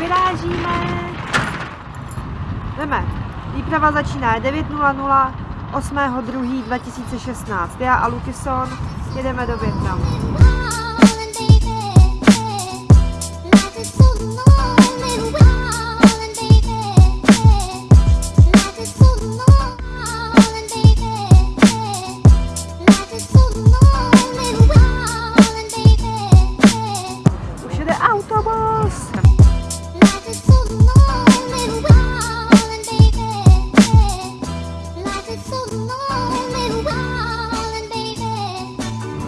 ležíme. Jdeme. Výprava začíná 9.00 8.2.2016. Já a Lukison jedeme do Větnamu. Už jede autobus.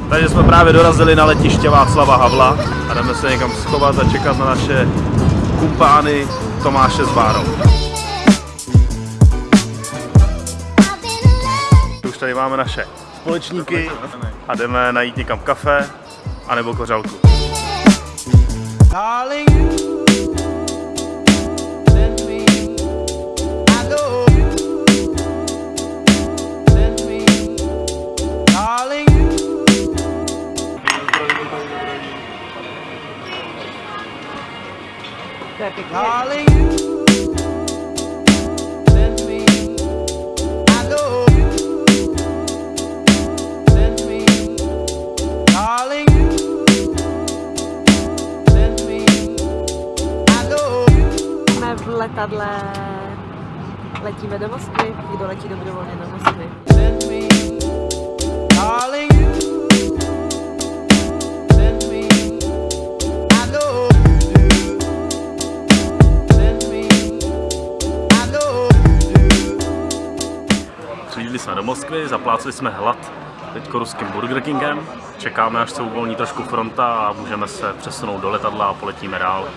Takže jsme právě dorazili na letiště Václava Havla a jdeme se někam schovat a čekat na naše kumpány Tomáše s Bárou. Už tady máme naše společníky a jdeme najít někam kafe anebo kořalku. Darling, You. Jsme v letadle. Letíme do Moskvy. Kdo letí dobrovolně do Moskvy? Do. Přijíždili jsme do Moskvy, zapláceli jsme hlad teď ruským Burger Kingem. Čekáme, až se uvolní trošku fronta a můžeme se přesunout do letadla a poletíme dál.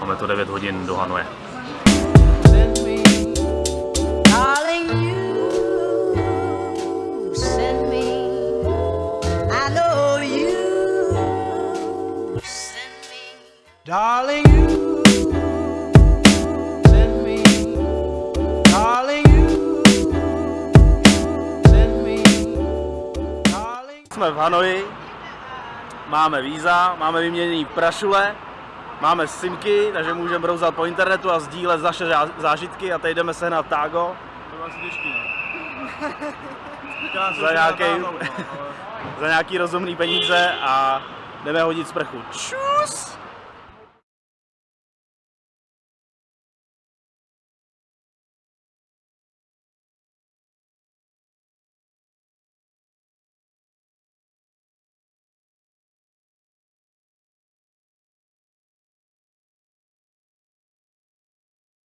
Máme to 9 hodin do Hanoje. Send me, darling, Jsme v Hanoji, máme víza, máme vyměněný prašule, máme simky, takže můžeme brouzat po internetu a sdílet naše zá- zážitky a teď jdeme sehnat tágo. To bylo asi těžký, no. za nějaký, za nějaký rozumný peníze a jdeme hodit sprchu. Čus!